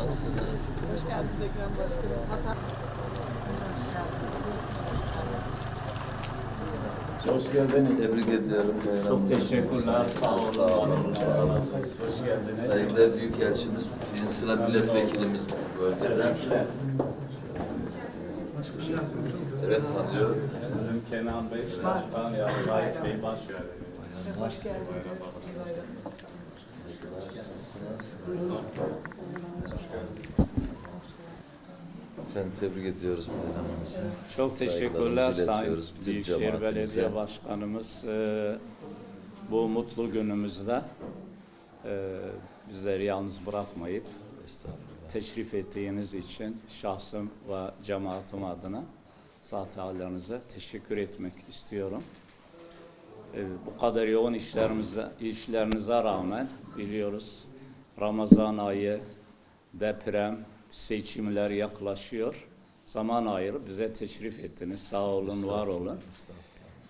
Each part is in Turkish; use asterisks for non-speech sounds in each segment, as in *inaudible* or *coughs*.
nasılsınız? Hoş geldiniz Ekrem Başkanım. Hoş geldiniz. Tebrik ediyorum. Çok teşekkürler. Sağ olun. Sağ olun. Sağ olun. Hoş geldiniz. Saygıdeğer Büyükelçimiz, birinci sıra milletvekilimiz bu bölgeden. Evet tanıyorum. Bizim Kenan Bey, Başkan ya Sait Bey baş Hoş geldiniz. İyi bayramlar. Nasılsınız? Efendim tebrik ediyoruz bayramınızı. Çok teşekkürler Sayın Büyükşehir. Belediye Başkanımız. Ee, bu mutlu günümüzde e, bizleri yalnız bırakmayıp teşrif ettiğiniz için şahsım ve cemaatim adına zat hallerinize teşekkür etmek istiyorum. Ee, bu kadar yoğun işlerimize, işlerinize rağmen biliyoruz Ramazan ayı, deprem, seçimler yaklaşıyor. Zaman ayırıp bize teşrif ettiniz. Sağ olun, var olun.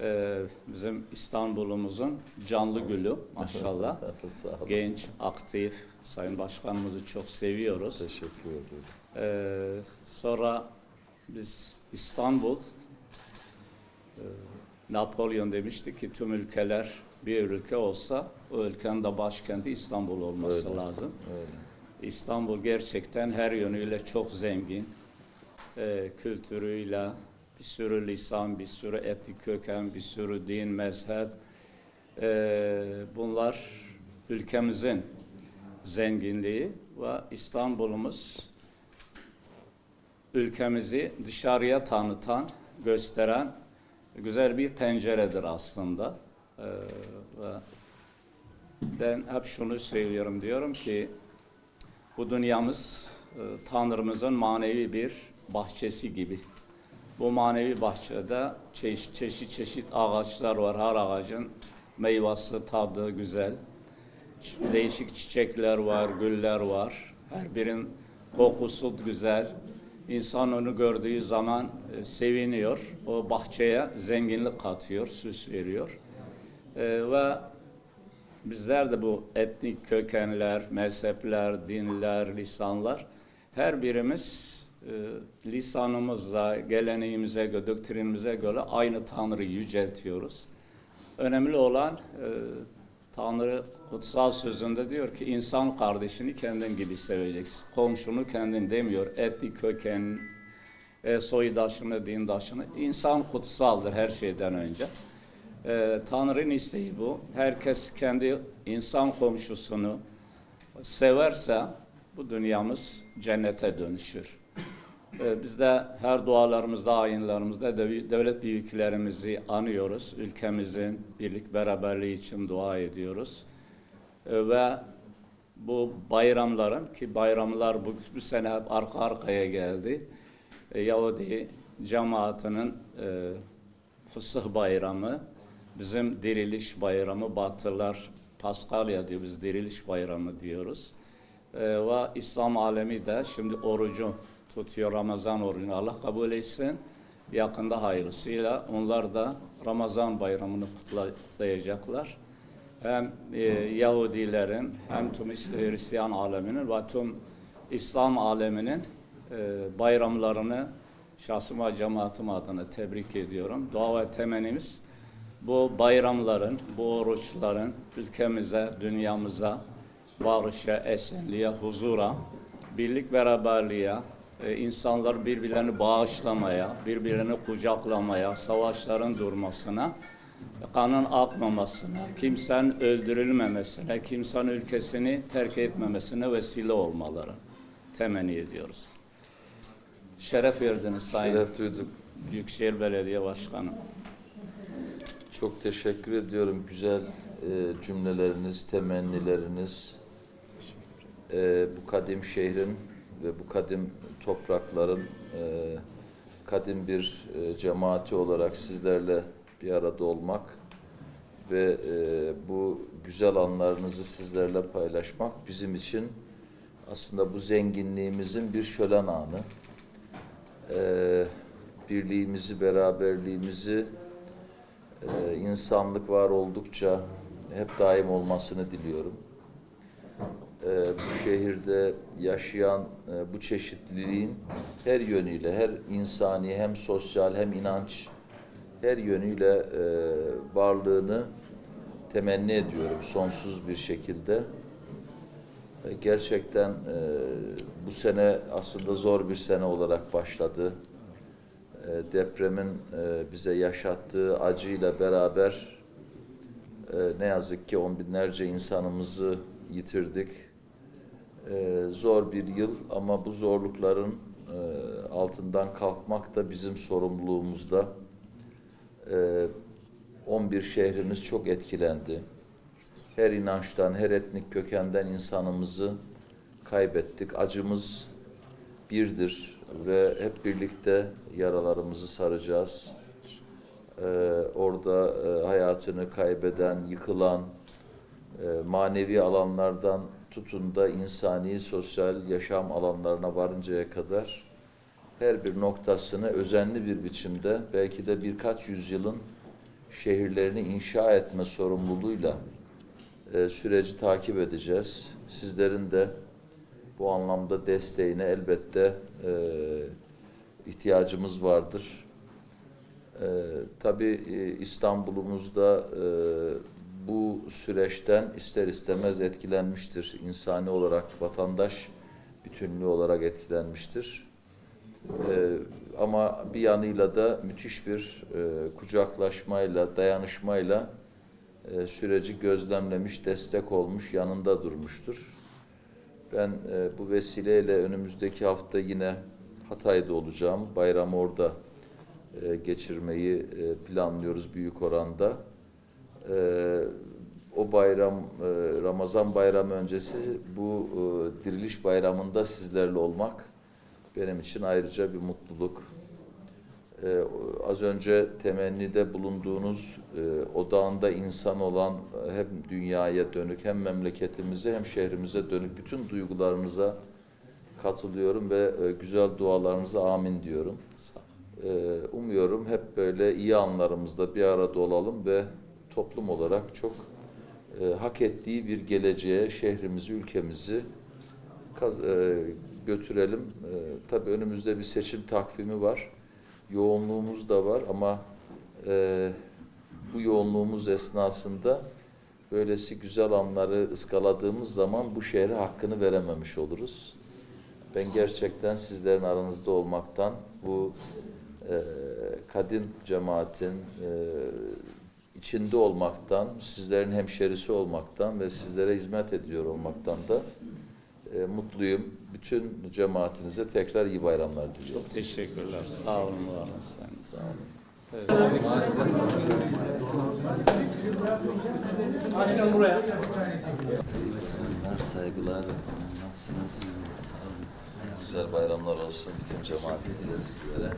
Ee, bizim İstanbul'umuzun canlı gülü maşallah. *laughs* Sağ olun. Genç, aktif, Sayın Başkanımızı çok seviyoruz. Teşekkür ederim. Ee, sonra biz İstanbul, e, Napolyon demişti ki tüm ülkeler bir ülke olsa o ülkenin de başkenti İstanbul olması Öyle. lazım. Öyle. İstanbul gerçekten her yönüyle çok zengin. Ee, kültürüyle, bir sürü lisan, bir sürü etnik köken, bir sürü din, mezhep. Ee, bunlar ülkemizin zenginliği ve İstanbul'umuz ülkemizi dışarıya tanıtan, gösteren güzel bir penceredir aslında. Ee, ben hep şunu söylüyorum diyorum ki bu dünyamız e, Tanrımızın manevi bir bahçesi gibi. Bu manevi bahçede çeşit çeşit, çeşit ağaçlar var. Her ağacın meyvesi, tadı güzel. Değişik çiçekler var, güller var. Her birinin kokusu güzel. İnsan onu gördüğü zaman e, seviniyor. O bahçeye zenginlik katıyor, süs veriyor. E, ve Bizler de bu etnik kökenler, mezhepler, dinler, lisanlar her birimiz e, lisanımızla, geleneğimize, göre, doktrinimize göre aynı Tanrı'yı yüceltiyoruz. Önemli olan e, Tanrı kutsal sözünde diyor ki insan kardeşini kendin gibi seveceksin. Komşunu kendin demiyor. Etnik köken, e, soydaşını, dindaşını. İnsan kutsaldır her şeyden önce. Ee, Tanrı'nın isteği bu. Herkes kendi insan komşusunu severse bu dünyamız cennete dönüşür. Ee, biz de her dualarımızda, ayinlerimizde dev- devlet büyüklerimizi anıyoruz. Ülkemizin birlik beraberliği için dua ediyoruz. Ee, ve bu bayramların ki bayramlar bu, bu sene hep arka arkaya geldi. Ee, Yahudi cemaatinin e, Fısıh bayramı, bizim diriliş bayramı, Batılılar Paskalya diyor, biz diriliş bayramı diyoruz. Ee, ve İslam alemi de şimdi orucu tutuyor, Ramazan orucunu Allah kabul etsin. Yakında hayırlısıyla onlar da Ramazan bayramını kutla- kutlayacaklar. Hem e, Yahudilerin hem tüm İs- Hristiyan aleminin ve tüm İslam aleminin e, bayramlarını şahsım ve cemaatim adına tebrik ediyorum. Dua ve temennimiz bu bayramların, bu oruçların ülkemize, dünyamıza, barışa, esenliğe, huzura, birlik beraberliğe, e, insanlar birbirlerini bağışlamaya, birbirlerini kucaklamaya, savaşların durmasına, kanın akmamasına, kimsenin öldürülmemesine, kimsenin ülkesini terk etmemesine vesile olmaları temenni ediyoruz. Şeref verdiniz Sayın Şeref duyduk. Büyükşehir Belediye Başkanı. Çok teşekkür ediyorum. Güzel e, cümleleriniz, temennileriniz. E, bu kadim şehrin ve bu kadim toprakların e, kadim bir e, cemaati olarak sizlerle bir arada olmak ve e, bu güzel anlarınızı sizlerle paylaşmak bizim için aslında bu zenginliğimizin bir şölen anı. E, birliğimizi, beraberliğimizi e, insanlık var oldukça hep daim olmasını diliyorum. E, bu şehirde yaşayan e, bu çeşitliliğin her yönüyle, her insani hem sosyal hem inanç her yönüyle e, varlığını temenni ediyorum sonsuz bir şekilde. Gerçekten e, bu sene aslında zor bir sene olarak başladı. E, depremin e, bize yaşattığı acıyla beraber e, ne yazık ki on binlerce insanımızı yitirdik. Zor bir yıl ama bu zorlukların altından kalkmak da bizim sorumluluğumuzda. E, 11 şehrimiz çok etkilendi. Her inançtan, her etnik kökenden insanımızı kaybettik. Acımız birdir ve hep birlikte yaralarımızı saracağız. Ee, orada e, hayatını kaybeden, yıkılan, e, manevi alanlardan tutun da insani, sosyal yaşam alanlarına varıncaya kadar her bir noktasını özenli bir biçimde belki de birkaç yüzyılın şehirlerini inşa etme sorumluluğuyla e, süreci takip edeceğiz. Sizlerin de bu anlamda desteğine elbette e, ihtiyacımız vardır. E, tabii e, İstanbul'umuzda e, bu süreçten ister istemez etkilenmiştir. İnsani olarak, vatandaş bütünlüğü olarak etkilenmiştir. E, ama bir yanıyla da müthiş bir e, kucaklaşmayla, dayanışmayla e, süreci gözlemlemiş, destek olmuş, yanında durmuştur. Ben e, bu vesileyle önümüzdeki hafta yine Hatay'da olacağım. Bayramı orada e, geçirmeyi e, planlıyoruz büyük oranda. E, o bayram, e, Ramazan bayramı öncesi bu e, diriliş bayramında sizlerle olmak benim için ayrıca bir mutluluk. Ee, az önce temennide bulunduğunuz e, odağında insan olan e, hem dünyaya dönük hem memleketimize hem şehrimize dönük bütün duygularınıza katılıyorum ve e, güzel dualarınıza amin diyorum. Ee, umuyorum hep böyle iyi anlarımızda bir arada olalım ve toplum olarak çok e, hak ettiği bir geleceğe şehrimizi, ülkemizi kaz- e, götürelim. E, tabii önümüzde bir seçim takvimi var. Yoğunluğumuz da var ama e, bu yoğunluğumuz esnasında böylesi güzel anları ıskaladığımız zaman bu şehre hakkını verememiş oluruz. Ben gerçekten sizlerin aranızda olmaktan, bu e, kadim cemaatin e, içinde olmaktan, sizlerin hemşerisi olmaktan ve sizlere hizmet ediyor olmaktan da mutluyum. Bütün cemaatinize tekrar iyi bayramlar diliyorum. Çok teşekkürler. Sağ olun, var olun. Sağ olun. Evet. Başkan buraya. Saygılar. Nasılsınız? Güzel bayramlar olsun bütün cemaatinize, sizlere.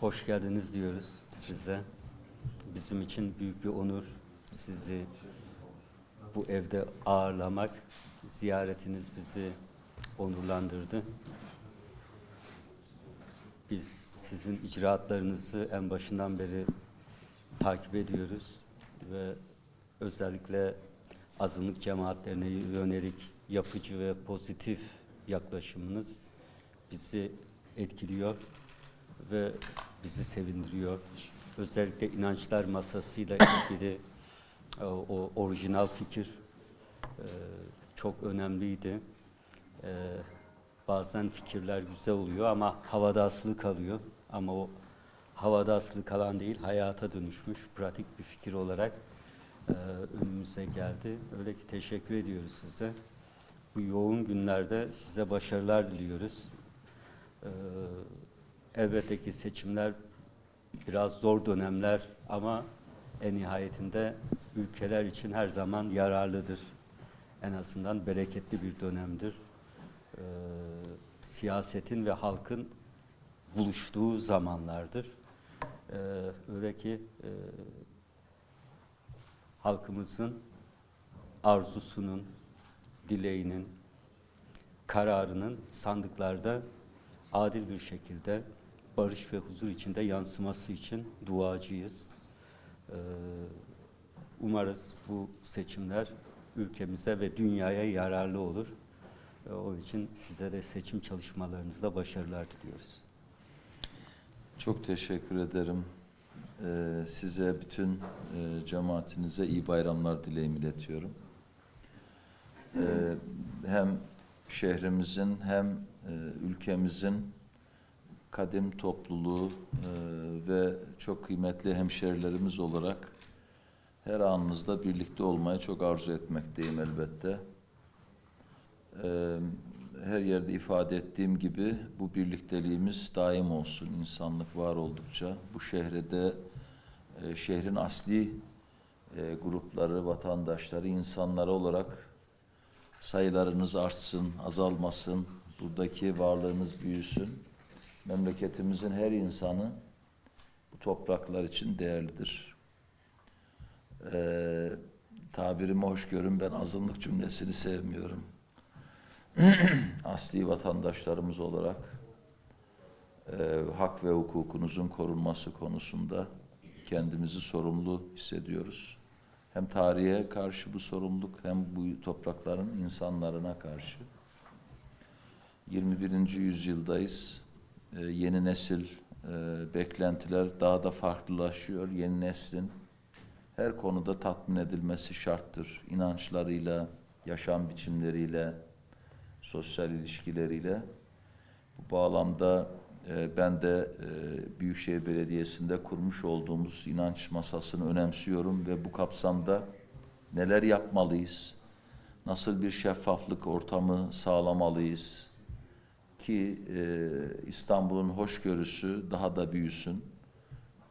Hoş geldiniz diyoruz size. Bizim için büyük bir onur sizi bu evde ağırlamak. Ziyaretiniz bizi onurlandırdı. Biz sizin icraatlarınızı en başından beri takip ediyoruz ve özellikle azınlık cemaatlerine yönelik yapıcı ve pozitif yaklaşımınız bizi etkiliyor ve bizi sevindiriyor. Özellikle inançlar masasıyla ilgili o orijinal fikir e, çok önemliydi. E, Bazen fikirler güzel oluyor ama havada asılı kalıyor. Ama o havada asılı kalan değil, hayata dönüşmüş pratik bir fikir olarak e, önümüze geldi. Öyle ki teşekkür ediyoruz size. Bu yoğun günlerde size başarılar diliyoruz. Ee, elbette ki seçimler biraz zor dönemler ama en nihayetinde ülkeler için her zaman yararlıdır. En azından bereketli bir dönemdir. Ee, siyasetin ve halkın buluştuğu zamanlardır. Ee, öyle ki e, halkımızın arzusunun, dileğinin, kararının sandıklarda adil bir şekilde barış ve huzur içinde yansıması için duacıyız. Ee, umarız bu seçimler ülkemize ve dünyaya yararlı olur. E, Onun için size de seçim çalışmalarınızda başarılar diliyoruz. Çok teşekkür ederim. Ee, size bütün e, cemaatinize iyi bayramlar dileğimi iletiyorum. Ee, hem şehrimizin hem e, ülkemizin kadim topluluğu e, ve çok kıymetli hemşerilerimiz olarak her anınızda birlikte olmayı çok arzu etmekteyim elbette. Ee, her yerde ifade ettiğim gibi bu birlikteliğimiz daim olsun. İnsanlık var oldukça bu şehrede e, şehrin asli e, grupları, vatandaşları, insanları olarak sayılarınız artsın, azalmasın. Buradaki varlığınız büyüsün. Memleketimizin her insanı bu topraklar için değerlidir. Ee, tabirimi hoş görün ben azınlık cümlesini sevmiyorum *clears throat* asli vatandaşlarımız olarak e, hak ve hukukunuzun korunması konusunda kendimizi sorumlu hissediyoruz. Hem tarihe karşı bu sorumluluk hem bu toprakların insanlarına karşı. 21. yüzyıldayız. E, yeni nesil e, beklentiler daha da farklılaşıyor. Yeni neslin her konuda tatmin edilmesi şarttır. İnançlarıyla, yaşam biçimleriyle, sosyal ilişkileriyle. Bu bağlamda e, ben de e, Büyükşehir Belediyesi'nde kurmuş olduğumuz inanç masasını önemsiyorum ve bu kapsamda neler yapmalıyız, nasıl bir şeffaflık ortamı sağlamalıyız ki e, İstanbul'un hoşgörüsü daha da büyüsün.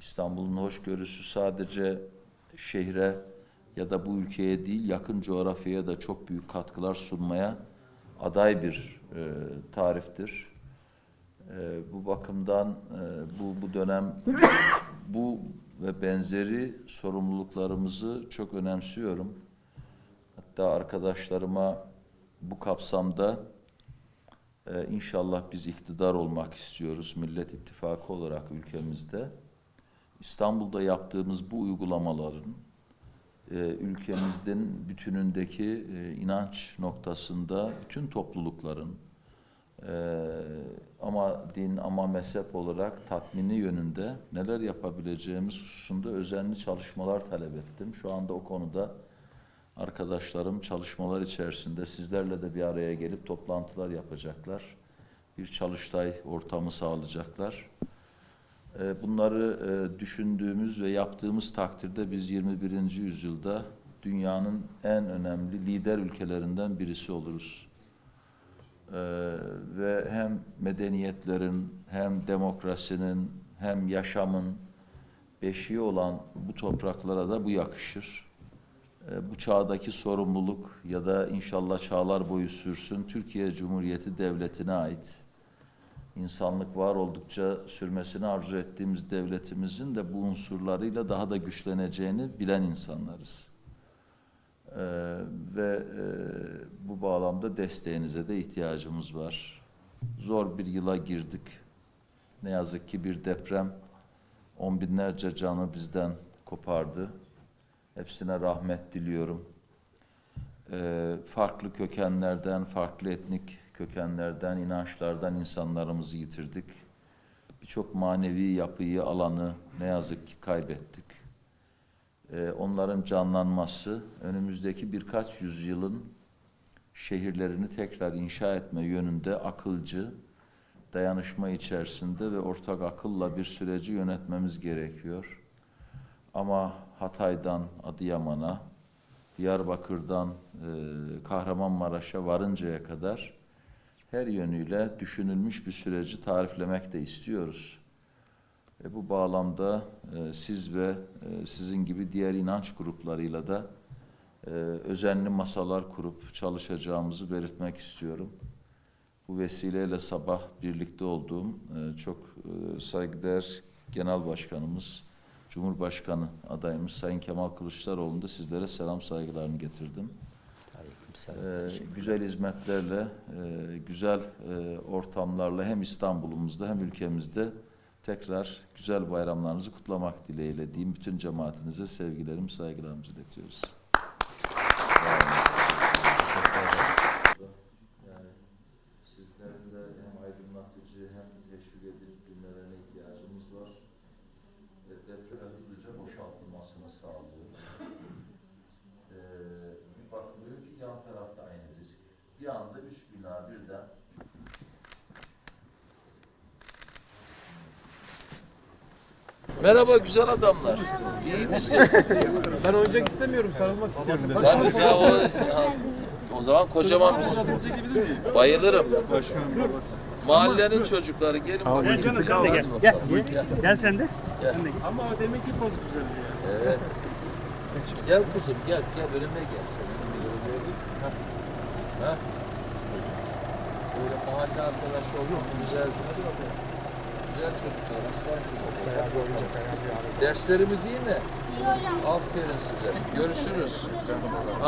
İstanbul'un hoşgörüsü sadece şehre ya da bu ülkeye değil yakın coğrafyaya da çok büyük katkılar sunmaya aday bir e, tariftir. E, bu bakımdan e, bu bu dönem *coughs* bu ve benzeri sorumluluklarımızı çok önemsiyorum. Hatta arkadaşlarıma bu kapsamda e, inşallah biz iktidar olmak istiyoruz Millet İttifakı olarak ülkemizde. İstanbul'da yaptığımız bu uygulamaların e, ülkemizin bütünündeki e, inanç noktasında bütün toplulukların e, ama din ama mezhep olarak tatmini yönünde neler yapabileceğimiz hususunda özenli çalışmalar talep ettim. Şu anda o konuda arkadaşlarım çalışmalar içerisinde sizlerle de bir araya gelip toplantılar yapacaklar. Bir çalıştay ortamı sağlayacaklar. E, Bunları e, düşündüğümüz ve yaptığımız takdirde biz 21. yüzyılda dünyanın en önemli lider ülkelerinden birisi oluruz. E, Ve hem medeniyetlerin hem demokrasinin hem yaşamın beşiği olan bu topraklara da bu yakışır. E, Bu çağdaki sorumluluk ya da inşallah çağlar boyu sürsün Türkiye Cumhuriyeti Devleti'ne ait insanlık var oldukça sürmesini arzu ettiğimiz devletimizin de bu unsurlarıyla daha da güçleneceğini bilen insanlarız. Ee, ve e, bu bağlamda desteğinize de ihtiyacımız var. Zor bir yıla girdik. Ne yazık ki bir deprem on binlerce canı bizden kopardı. Hepsine rahmet diliyorum. Ee, farklı kökenlerden, farklı etnik kökenlerden, inançlardan insanlarımızı yitirdik. Birçok manevi yapıyı, alanı ne yazık ki kaybettik. Ee, onların canlanması, önümüzdeki birkaç yüzyılın şehirlerini tekrar inşa etme yönünde akılcı, dayanışma içerisinde ve ortak akılla bir süreci yönetmemiz gerekiyor. Ama Hatay'dan Adıyaman'a, Diyarbakır'dan e, Kahramanmaraş'a varıncaya kadar her yönüyle düşünülmüş bir süreci tariflemek de istiyoruz. E, bu bağlamda e, siz ve e, sizin gibi diğer inanç gruplarıyla da e, özenli masalar kurup çalışacağımızı belirtmek istiyorum. Bu vesileyle sabah birlikte olduğum e, çok e, saygıdeğer Genel Başkanımız, Cumhurbaşkanı adayımız Sayın Kemal Kılıçdaroğlu'nun da sizlere selam saygılarını getirdim. Ee, güzel hizmetlerle, e, güzel e, ortamlarla hem İstanbul'umuzda hem ülkemizde tekrar güzel bayramlarınızı kutlamak dileğiyle diyeyim. Bütün cemaatinize sevgilerimi, saygılarımızı iletiyoruz. Sağ olun. bir anda üç bina birden Merhaba güzel adamlar. İyi misin? Ben oyuncak istemiyorum, sarılmak istiyorum. dedi. Tabii sen o, o zaman kocaman mısın? Bayılırım. Mahallenin çocukları gelin Gel bakayım. canım sen de gel. Gel. Gel sen de. Ama o demek ki poz güzel diyor. Evet. Gel kuzum gel gel önüme gel. Sen. Ha. Ha. Böyle mahalle arkadaşı olmak güzel. Güzel çocuklar, aslan çocuklar. Derslerimiz iyi mi? İyi hocam. Aferin size. Görüşürüz.